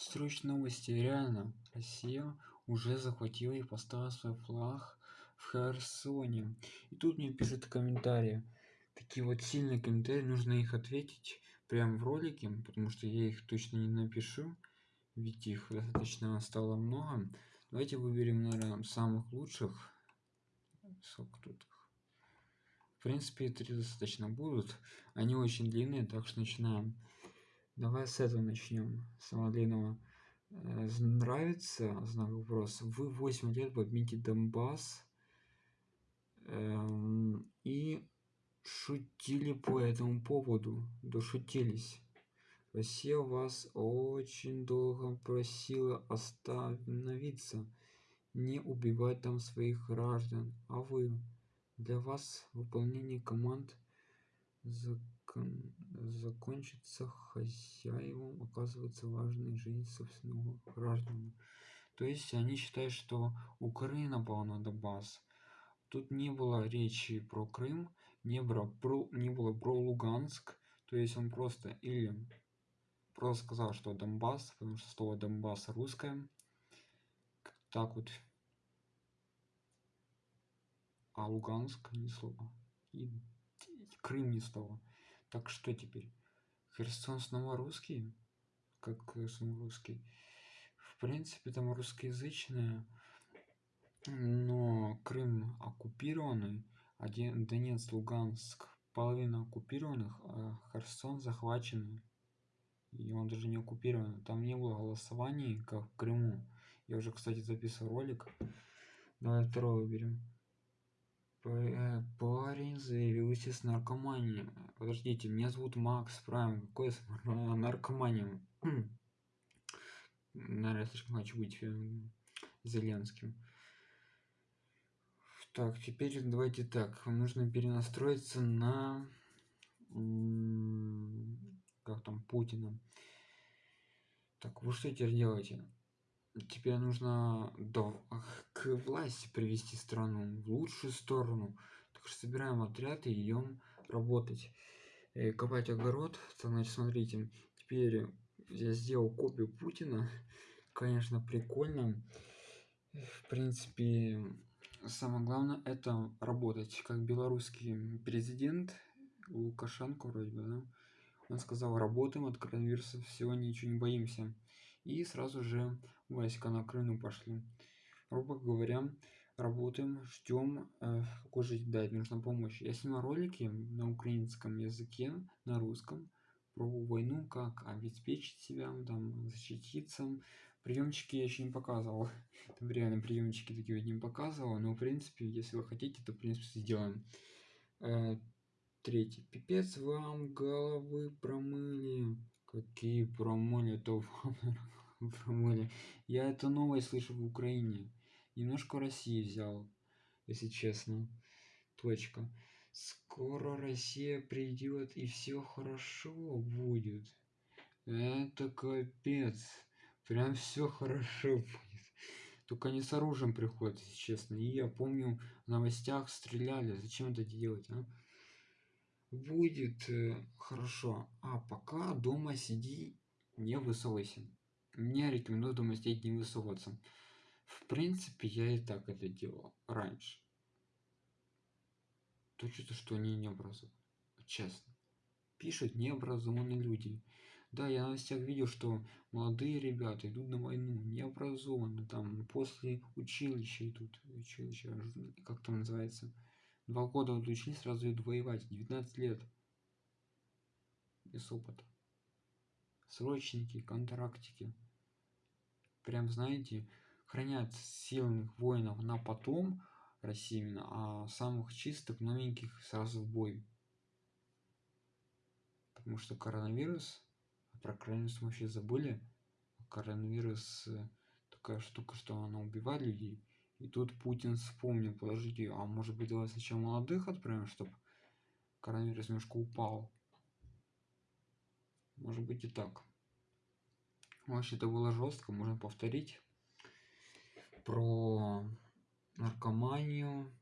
Срочные новости. Реально, Россия уже захватила и поставила свой флаг в Херсоне. И тут мне пишут комментарии. Такие вот сильные комментарии, нужно их ответить прямо в ролике, потому что я их точно не напишу. Ведь их достаточно стало много. Давайте выберем, наверное, самых лучших. Сколько тут их? В принципе, три достаточно будут. Они очень длинные, так что начинаем. Давай с этого начнем. Самого длинного. Э, нравится знак вопроса. Вы 8 лет бомбите Донбасс эм, и шутили по этому поводу. Дошутились. Россия вас очень долго просила остановиться, не убивать там своих граждан, а вы для вас выполнение команд закон... закончится хозяевам оказывается важной жизнь собственного граждан. То есть они считают, что Украина напала на Донбасс. Тут не было речи про Крым, не было про, не было про Луганск. То есть он просто или просто сказал, что Донбасс, потому что слово Донбасс русское. Так вот. А Луганск не слово. И Крым не слово. Так что теперь? Херсон снова русский? Как снова русский? В принципе, там русскоязычные, но Крым оккупированный, один Донецк, Луганск, половина оккупированных, а Херсон захваченный. И он даже не оккупирован. Там не было голосований, как в Крыму. Я уже, кстати, записывал ролик. Давай второй выберем. Э, парень заявился с наркоманией. Подождите, меня зовут Макс Прайм. Какой с наркоманией? Наверное, слишком хочу быть э, Зеленским. Так, теперь давайте так. Нужно перенастроиться на... Как там, Путина. Так, вы что теперь делаете? Теперь нужно до, к власти привести страну в лучшую сторону. Так что собираем отряд и идем работать. Э, копать огород. Так, значит, смотрите. Теперь я сделал копию Путина. Конечно, прикольно. В принципе, самое главное это работать. Как белорусский президент Лукашенко вроде бы, да? Он сказал, работаем от коронавируса, всего ничего не боимся и сразу же войска на Крым пошли. Грубо говоря, работаем, ждем, э, же дать нужна помощь. Я снимал ролики на украинском языке, на русском, про войну, как обеспечить себя, там, защититься. Приемчики я еще не показывал. Там реально приемчики такие не показывал, но в принципе, если вы хотите, то в принципе сделаем. Э, третий. Пипец вам головы промыли. Какие промыли, то промыли. Я это новое слышу в Украине. Немножко России взял, если честно. Точка. Скоро Россия придет и все хорошо будет. Это капец. Прям все хорошо будет. Только не с оружием приходят, если честно. И я помню, в новостях стреляли. Зачем это делать, а? Будет э, хорошо. А пока дома сиди, не высовывайся. Мне рекомендую дома сидеть, не высовываться. В принципе, я и так это делал раньше. Точно, что они не образованы. Честно. Пишут необразованные люди. Да, я на новостях видел, что молодые ребята идут на войну, необразованные, там, после училища идут, училища, как там называется, Два года учились, сразу идут воевать. 19 лет. Без опыта. Срочники, контрактики. Прям, знаете, хранят сильных воинов на потом, России именно, а самых чистых, новеньких сразу в бой. Потому что коронавирус, про коронавирус мы вообще забыли. Коронавирус э, такая штука, что она убивает людей. И тут Путин вспомнил, подождите, а может быть давай сначала молодых отправим, чтобы коронавирус немножко упал. Может быть и так. Вообще это было жестко, можно повторить. Про наркоманию.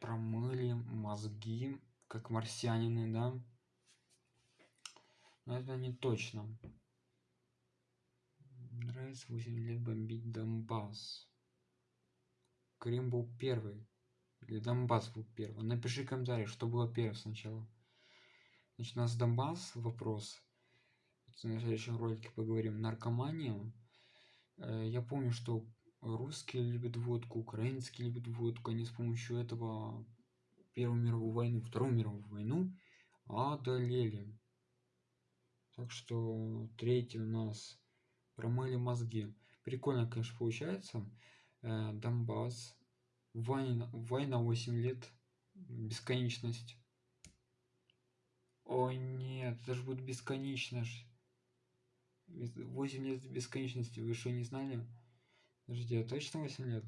Промыли мозги, как марсианины, да? Но это не точно. Собирается 8 лет бомбить Донбасс? Крым был первый. Или Донбасс был первый. Напиши комментарий, что было первым сначала. Значит, у нас Донбасс вопрос. На следующем ролике поговорим. Наркомания. Э, я помню, что русские любят водку, украинские любят водку. Они с помощью этого Первую мировую войну, Вторую мировую войну одолели. Так что третий у нас промыли мозги. Прикольно, конечно, получается. Э, Донбасс. Война, война 8 лет. Бесконечность. Ой, нет, это же будет бесконечность. 8 лет бесконечности. Вы что, не знали? Подожди, а точно 8 лет?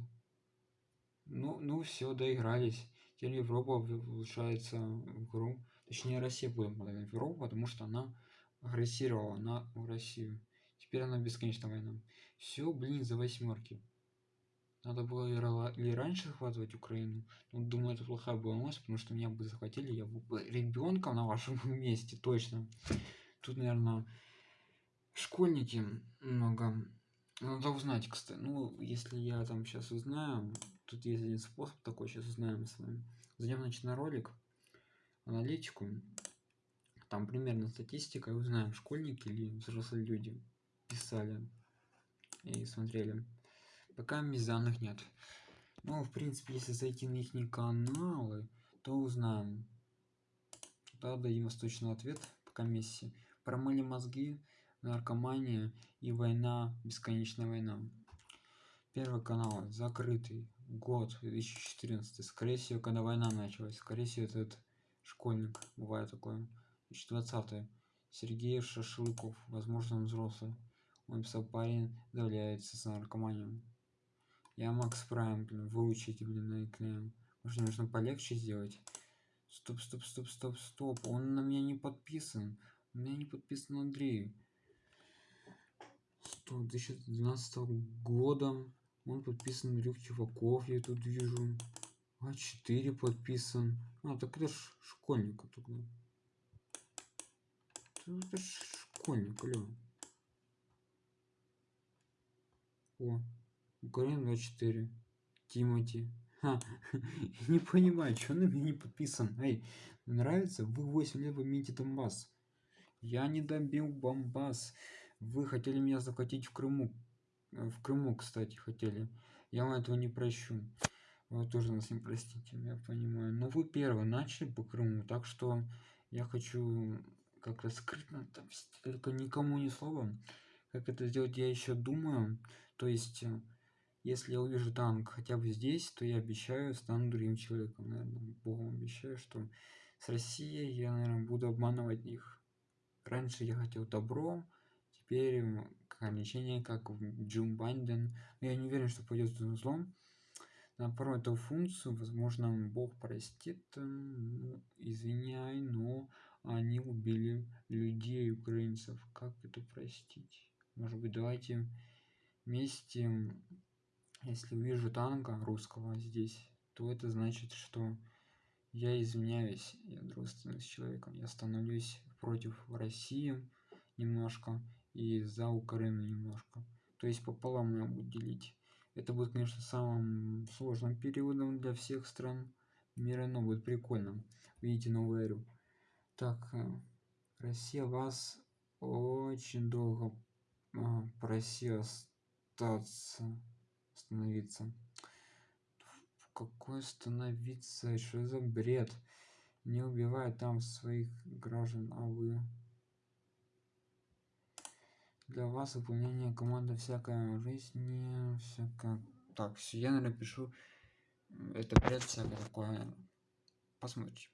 Ну, ну все, доигрались. Теперь Европа улучшается в игру. Точнее, Россия будет в Европу, потому что она агрессировала на Россию. Теперь она бесконечная война. Все, блин, за восьмерки. Надо было или раньше захватывать Украину. Ну, думаю, это плохая была новость, потому что меня бы захватили, я был бы ребенком на вашем месте, точно. Тут, наверное, школьники много. Надо узнать, кстати. Ну, если я там сейчас узнаю, тут есть один способ такой, сейчас узнаем с вами. Зайдем, значит, на ролик, аналитику. Там примерно статистика, и узнаем, школьники или взрослые люди писали и смотрели. Пока данных нет. Ну, в принципе, если зайти на их каналы, то узнаем. Да, дадим восточный ответ по комиссии. Промыли мозги, наркомания и война, бесконечная война. Первый канал закрытый. Год 2014. Скорее всего, когда война началась. Скорее всего, этот школьник. Бывает такое. 2020. Сергей Шашлыков. Возможно, он взрослый. Он писал парень давляется с наркоманией. Я Макс Прайм, блин, выучите, блин, на экране. Может, нужно полегче сделать? Стоп, стоп, стоп, стоп, стоп. Он на меня не подписан. У меня не подписан Андрей. Что, 2012 года он подписан Рюк Чуваков, я тут вижу. А4 подписан. А, так это ж школьник тогда. Это ж школьник, алло. О, Украина 24. Тимати. Ха, не понимаю, что на меня не подписан. Эй, нравится? Вы 8 лет имеете Донбасс. Я не добил Бомбас. Вы хотели меня захватить в Крыму. Э, в Крыму, кстати, хотели. Я вам этого не прощу. Вы тоже нас не простите, я понимаю. Но вы первые начали по Крыму, так что я хочу как-то скрытно, только никому ни слова. Как это сделать, я еще думаю. То есть э, если я увижу танк хотя бы здесь, то я обещаю, стану другим человеком, наверное, Богом обещаю, что с Россией я, наверное, буду обманывать их. Раньше я хотел добро, теперь ограничение, как в Джум Байден. Но я не уверен, что пойдет злом. Наоборот, эту функцию, возможно, Бог простит, ну, извиняй, но они убили людей, украинцев. Как это простить? Может быть, давайте вместе если увижу танка русского здесь, то это значит, что я извиняюсь, я дружественный с человеком, я становлюсь против России немножко и за Украину немножко. То есть пополам я буду делить. Это будет, конечно, самым сложным периодом для всех стран мира, но будет прикольно. Видите новую эру. Так, э, Россия вас очень долго а, просила остаться становиться какой становиться что за бред? Не убивай там своих граждан а вы. Для вас выполнение команды всякая жизнь не всякая. Так я напишу это бред всякое такое посмотрим